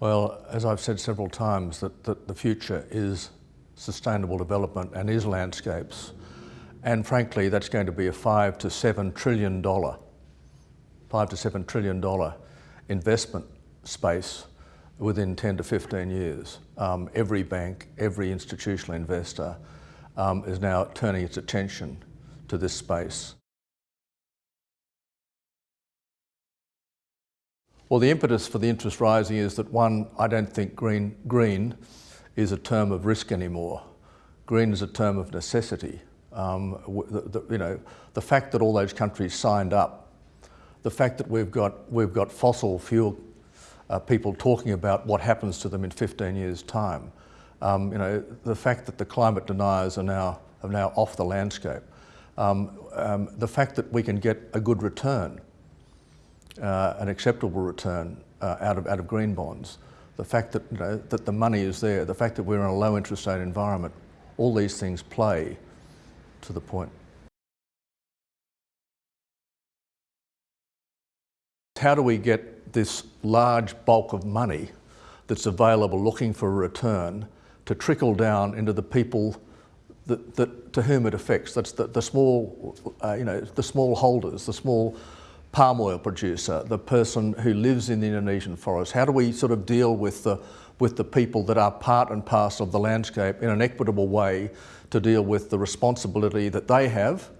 Well, as I've said several times, that, that the future is sustainable development and is landscapes. And frankly, that's going to be a five to seven trillion dollar, five to seven trillion dollar investment space within 10 to 15 years. Um, every bank, every institutional investor um, is now turning its attention to this space. Well, the impetus for the interest rising is that one, I don't think green, green is a term of risk anymore. Green is a term of necessity. Um, the, the, you know, the fact that all those countries signed up, the fact that we've got, we've got fossil fuel uh, people talking about what happens to them in 15 years' time, um, you know, the fact that the climate deniers are now, are now off the landscape, um, um the fact that we can get a good return uh, an acceptable return uh, out, of, out of green bonds, the fact that, you know, that the money is there, the fact that we're in a low interest rate environment, all these things play to the point. How do we get this large bulk of money that's available looking for a return to trickle down into the people that, that, to whom it affects? That's the, the small, uh, you know, the small holders, the small palm oil producer, the person who lives in the Indonesian forest? How do we sort of deal with the, with the people that are part and parcel of the landscape in an equitable way to deal with the responsibility that they have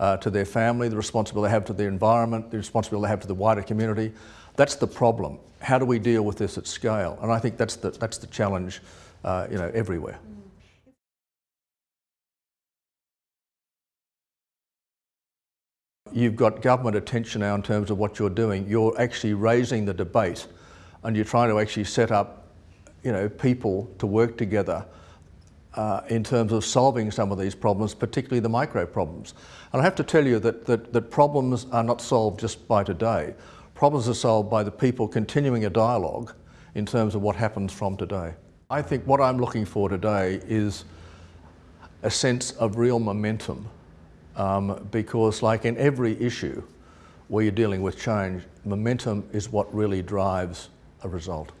uh, to their family, the responsibility they have to the environment, the responsibility they have to the wider community. That's the problem. How do we deal with this at scale? And I think that's the, that's the challenge uh, you know, everywhere. You've got government attention now in terms of what you're doing. You're actually raising the debate and you're trying to actually set up you know, people to work together uh, in terms of solving some of these problems, particularly the micro problems. And I have to tell you that, that, that problems are not solved just by today. Problems are solved by the people continuing a dialogue in terms of what happens from today. I think what I'm looking for today is a sense of real momentum um, because like in every issue where you're dealing with change, momentum is what really drives a result.